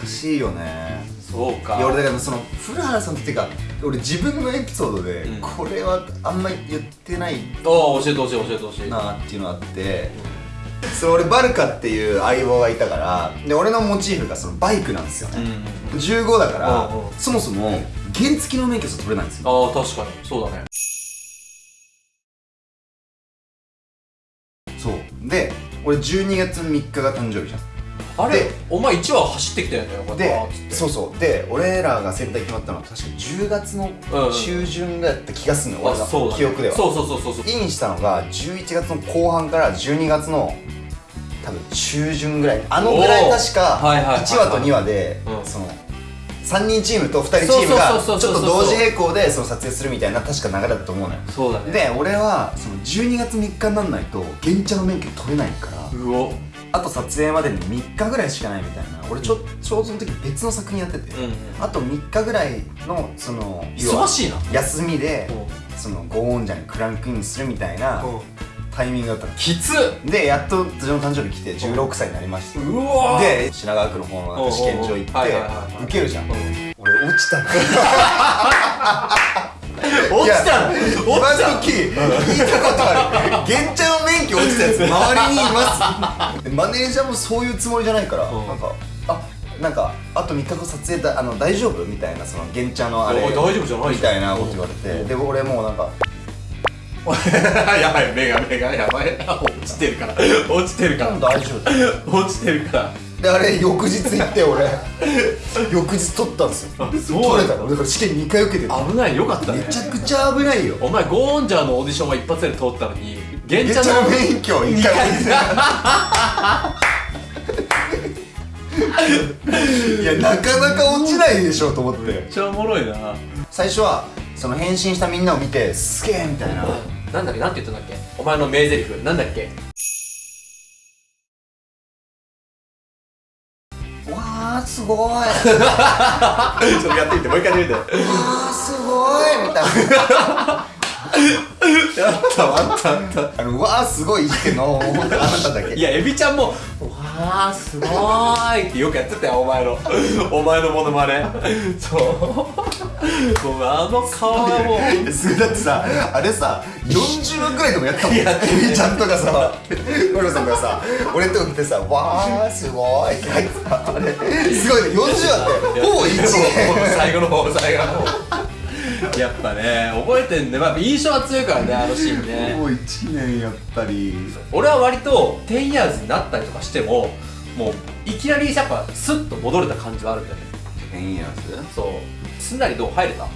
難しいよね。そうか。いや俺だからその古原さんっていうか俺自分のエピソードで、うん。これはあんまり言ってないああ教えてほしい教えてほしい。なっていうのがあってその俺バルカっていう相棒がいたからで俺のモチーフがそのバイクなんですようんね、うん。15だから、うんうん。そもそも原付の免許証取れないんですよ。ああ確かに。そうだね。そう。で俺12月3日が誕生日じゃんあれでお前1話走ってきたよねでそうそう。で俺らが戦隊決まったのは確か10月の中旬だった気がするの、うだね。記憶では。そうそうそうそうそう。インしたのが11月の後半から12月の多分中旬ぐらい。あのぐらい確かはいはいはいはい。1話と2話で、うん。その3人チームと2人チームがちょっと同時並行でその撮影するみたいな確か流れだと思うのよ。そうだね。で俺はその12月3日になんないと原茶の免許取れないからうおあと撮影までに3日ぐらいしかないみたいな俺ちょちょうどその時別の作品やってて、あと3日ぐらいのその忙しいな。休みでう。んそのゴーンジャンにクランクインするみたいなタイミングだったの。きつっ。でやっと自分の誕生日来て16歳になりました。うわで品川区の方の試験場行って受けるじゃん。俺落ちたの 落ちた落ち今た。聞いたことある原茶の免許落ちたやつ周りにいます。でマネージャーもそういうつもりじゃないからうん。なんかあなんかあと3日後撮影だあの大丈夫？みたいなその原茶のあれ大丈夫じゃないみたいなこと言われうん。てで俺もうなんか やばい目が目がやばい。落ちてるから。落ちてるから。大丈夫。落ちてるからであれ翌日行って俺。翌日取ったんですよ。あそう取れたの。だから試験2回受けてる危ないよかったね。めちゃくちゃ危ないよ。お前ゴーンジャーのオーディションは一発で通ったのに原めっ茶のちゃ免許1回二回。受けていやなかなか落ちないでしょと思っめってちゃおもろいな。最初はその変身したみんなを見てすげえみたいな。なんだっけ？なんて言ったんだっけ？お前の名台詞。なんだっけ？すごい。わ ちょっとやってみてもう一回やってみて。あすごいみたいな。あったあったあった。あのわあすごい言ってんの本当あなただけいやエビちゃんも「わあすごーい」ってよくやってたよお前の。お前のモノマネ。そうもうあの顔はもうだってさあれさ40万くらいでもやったもんやってちゃんとかさゴルさんがさ俺のとこ来てさ「わーすごい」って書いてさあれすごいね40あってほぼ1もう年最後の方最後の方やっぱね覚えてんね、まあ、印象は強いからねあのシーンねもう1年やっぱり俺は割と10 years になったりとかしてももういきなりやっぱスッと戻れた感じはあるんだよね変やつそうすんなりどう入れた？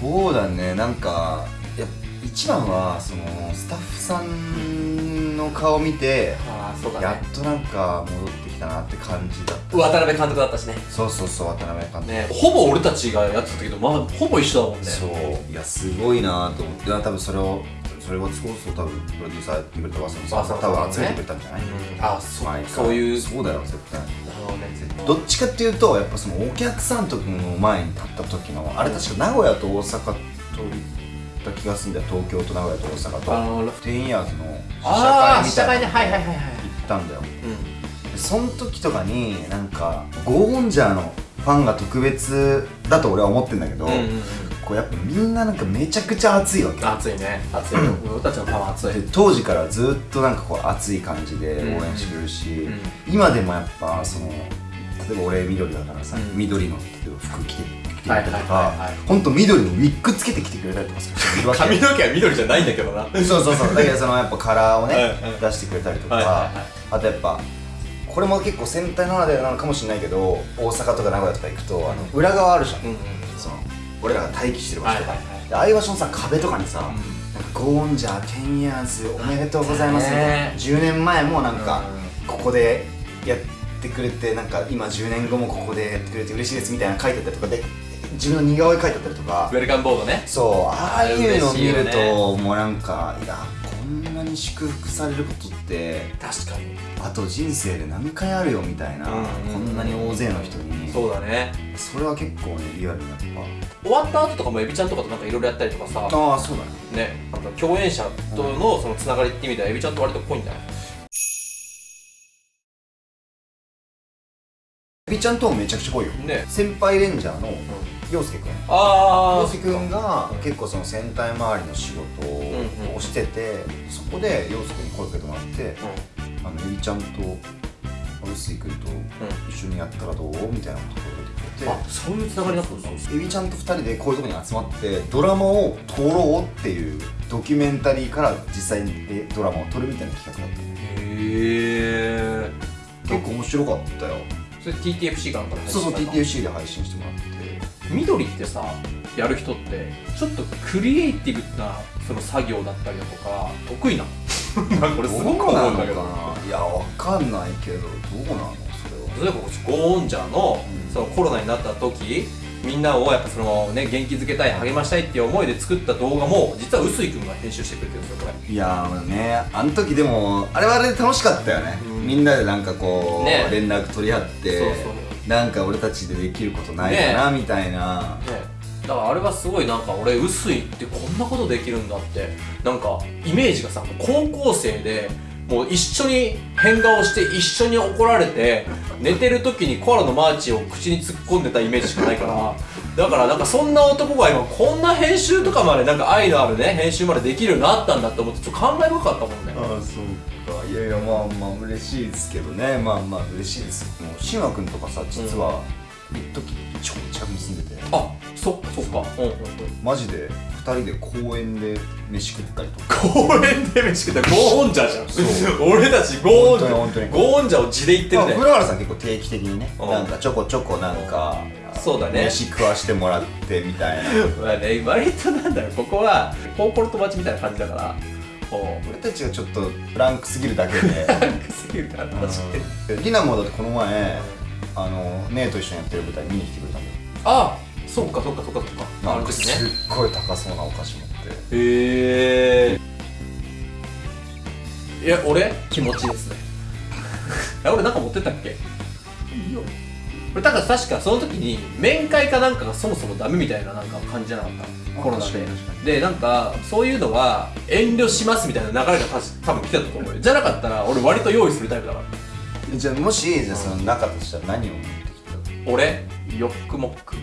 そうだね。なんかや一番はそのスタッフさんの顔見てああそうだやねっとなんか戻ってきたなって感じだった。渡辺監督だったしね。そうそうそう渡辺監督。ねほぼ俺たちがやってたけどまあほぼ一緒だもんね。そう。いやすごいなと思って。多分それをそれをそうそう多分プロデューサーやってくれたわさびさん多分集めてくれたんじゃない、うん。あそそういうそうだよ絶対どっちかっていうとやっぱそのお客さんとの前に立った時のあれ確か名古屋と大阪と行った気がするんだよ。東京と名古屋と大阪と。あのテンイヤーズの試写会みたいな試写会ねはいはいはいはい行ったんだよ。うん。でその時とかになんかゴーンジャーのファンが特別だと俺は思ってんだけど、うんうんうんこうやっぱみんななんかめちゃくちゃ熱いわけ。熱いね。熱い。俺たちのい。で当時からずっとなんかこう熱い感じで応援してくれるし、うん。今でもやっぱその例えば俺緑だからさ、うん。緑の例えば服着て着てくれたりとはいはいはいかはい。ほんと緑のウィッグつけてきてくれたりとかする 髪の毛は緑じゃないんだけどな。はいそうそうそう。だけどそのやっぱカラーをねはいはい出してくれたりとか、はいはいあとやっぱこれも結構戦隊ならではなのかもしれないけど大阪とか名古屋とか行くとあの裏側あるじゃん、うんうん。その俺らが待機してる場所とか、はいはいはい。のさ壁とかにさ、なん。かゴーンジャー10 years おめでとうございますみたいな。ね。10年前もなんかうここでやってくれてなんか今10年後もここでやってくれて嬉しいですみたいな書いてあったりとかで自分の似顔絵書いてあったりとか。ウェルカムボードね。そうああいうのを見るともうなんかいやに祝福されることって確かに。あと人生で何回あるよみたいな、うん。こんなに大勢の人に。そうだね。それは結構ねリアルにやっ終わった後とかもエビちゃんとかとなんかいろいろやったりとかさ。ぱああそうだね。ねあと共演者とのそのつながりって意味ではエビちゃんと割と濃いんだよエビちゃんともめちゃくちゃ濃いよ。ね。先輩レンジャーの陽介くん。ああ陽介くんが結構その戦隊周りの仕事をしてて、そこで陽介に声かけてもらってあのエビちゃんと臼井くんと一緒にやったらどうみたいなことを言ってくれてあそういうつながりだったんですエビちゃんと2人でこういうところに集まってドラマを撮ろうっていうドキュメンタリーから実際にえドラマを撮るみたいな企画だった。へえ結構面白かったよ。それ TTFC かなんかでそうそう TTFC で配信してもらって緑ってさやる人ってちょっとクリエイティブなその作業だったりだとか得意な。なんか俺すごく思うんだけど。いやわかんないけどどうなのそれは。例えばゴーンジャーの,、うん。そのコロナになった時みんなをやっぱそのね元気づけたい励ましたいっていう思いで作った動画も実は臼井君が編集してくれてるんですよこれ。いやーねあの時でもあれはあれで楽しかったよね、うん。みんなでなんかこう、ね。連絡取り合ってそうそうなんか俺たちでできることないかな、みたいな。ねだからあれはすごいなんか俺臼井ってこんなことできるんだって。なんかイメージがさ高校生でもう一緒に変顔して一緒に怒られて寝てる時にコアラのマーチを口に突っ込んでたイメージしかないから。だからなんかそんな男が今こんな編集とかまでなんか愛のあるね編集までできるようになったんだって思ってちょっと感慨深かったもんね。ああそうか。いやいやまあまあ嬉しいですけどね。まあまあ嬉しいです。もうシンワ君とかさ実は一時超近くに住んでて。あそっかそっか。うんうんうん。マジで2人で公園で飯食ったりとか。公園で飯食った。ゴーンジャーじゃん。そう。俺たちゴーンジャ。ー本当に本当に。ゴーンジャーを地で言ってまあ、るね古原さん結構定期的にねうん。なんかちょこちょこなんかそうだね。飯食わしてもらってみたいな。まあね割となんだろうここは高校の友達みたいな感じだから。俺たちがちょっとランクすぎるだけで。すぎるから確かに。うん。リナもだってこの前あの姉と一緒にやってる舞台見に来てくれたんだよ。あそっかそっかそっかそっか。あなんかするですねっごい高そうなお菓子持って。へえいや俺？気持ちですね。え俺なんか持ってったっけ？いいよ俺だから確かその時に面会かなんかがそもそもダメみたいななんか感じじゃなかった？あコロナで。でなんかそういうのは遠慮しますみたいな流れが多分来てたと思うよ。じゃなかったら俺割と用意するタイプだからじゃあもしじゃあその中としたら何を持ってきた？俺？ヨックモック。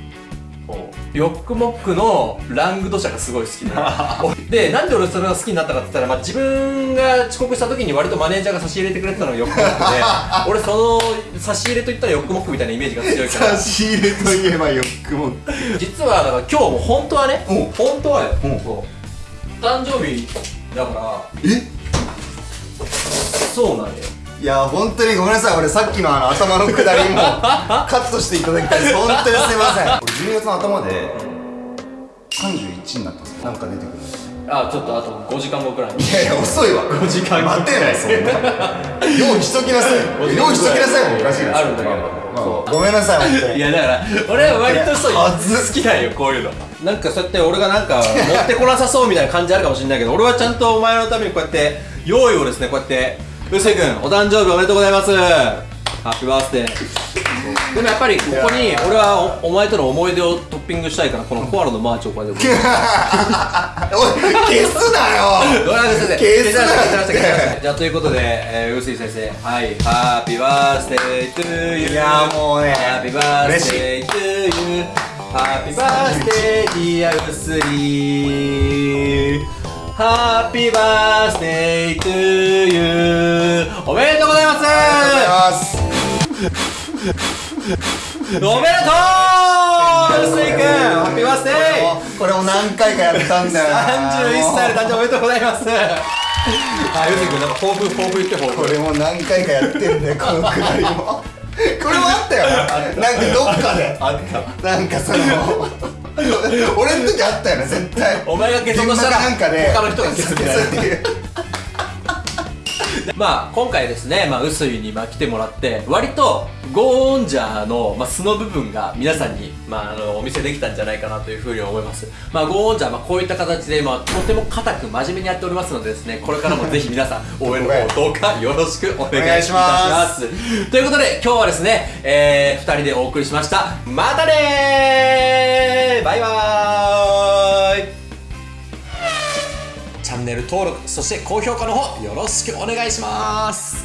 ヨックモックのラングド社がすごい好き ででなんで俺それが好きになったかって言ったら、まあ、自分が遅刻した時に割とマネージャーが差し入れてくれてたのがヨックモックで 俺その差し入れといったらヨックモックみたいなイメージが強いから。し入れといえばヨックモック。実はだから今日も本当はねお本当はよ。誕生日だから。え？そうなんよいや本当にごめんなさい。俺さっきのあの頭のくだりも カットしていただきたいです。本当にすいません。俺12月の頭で31になったんですよ。なんか出てくるんですよ。あちょっとあと5時間後くらいいやいや遅いわ。5時間後待てないそんな。用意しときなさい。用意しときなさい。もおかしいですあるんだけど。まあごめんなさい本当に。いやだから俺は割とそう好きなんよこういうの。なんかそうやって俺がなんか 持ってこなさそうみたいな感じあるかもしれないけど俺はちゃんとお前のためにこうやって用意をですねこうやってうせくんお誕生日おめでとうございます。 Happy birthday でもやっぱりここに俺はおお前との思い出をトッピングしたいからこのコアラのマーチをこうやって おい消すなよ。ごめんなさい消すな消しました消しました消しましたじゃあということで、えー、臼井先生。はい。 Happy birthday to you いやもうね。 Happy birthday to youー Happy birthday dear ウスリー Happy birthday to you おめでとうございます。ありがとうございますおめでとう。臼井くん Happy birthday。これを何回かやったんだよな。31歳の誕生日おめでとうございます。はい、臼井くんなんか抱負抱負言って抱負これも何回かやってんだよこのくだりも。これもあったよな。なんかどっかで。あったなんかその俺の時あったよね絶対。お前が消そうとしたら現場かなんかで。他の人が消すみたいな まあ今回ですね、まあ、臼井にまあ来てもらって割とゴーンジャーの、まあ、素の部分が皆さんに、まあ、あのお見せできたんじゃないかなというふうに思います。まあゴーンジャー、まあ、こういった形で、まあ、とても固く真面目にやっておりますのでですねこれからも ぜひ皆さん応援の方どうかよろしくお願いしお願いしまます。ということで今日はですね、えー、2人でお送りしました。またねーバイバーャンネル登録そして高評価の方よろしくお願いします。